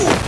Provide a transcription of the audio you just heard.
Ooh.